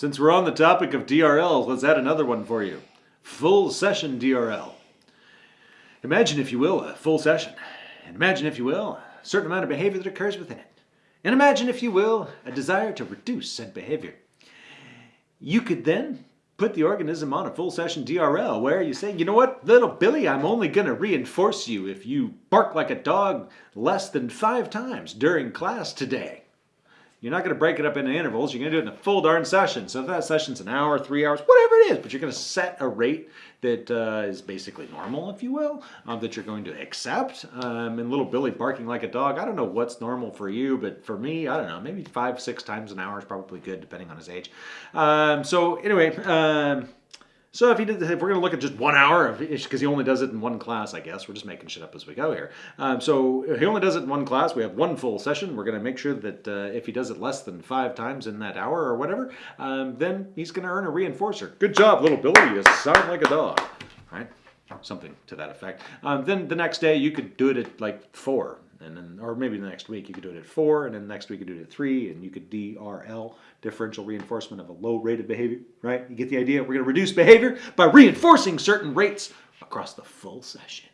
Since we're on the topic of DRL, let's add another one for you. Full session DRL. Imagine, if you will, a full session. And imagine, if you will, a certain amount of behavior that occurs within it. And imagine, if you will, a desire to reduce said behavior. You could then put the organism on a full session DRL where you say, you know what, little Billy, I'm only going to reinforce you if you bark like a dog less than five times during class today. You're not going to break it up into intervals. You're going to do it in a full darn session. So if that session's an hour, three hours, whatever it is, but you're going to set a rate that uh, is basically normal, if you will, um, that you're going to accept. Um, and little Billy barking like a dog, I don't know what's normal for you, but for me, I don't know, maybe five, six times an hour is probably good, depending on his age. Um, so anyway, um, so if he did, if we're going to look at just one hour, because he only does it in one class, I guess we're just making shit up as we go here. Um, so he only does it in one class. We have one full session. We're going to make sure that uh, if he does it less than five times in that hour or whatever, um, then he's going to earn a reinforcer. Good job, little Billy. You sound like a dog, right? Something to that effect. Um, then the next day you could do it at like four and then or maybe the next week you could do it at four and then next week you could do it at three and you could DRL differential reinforcement of a low rate of behavior right? You get the idea? We're going to reduce behavior by reinforcing certain rates across the full session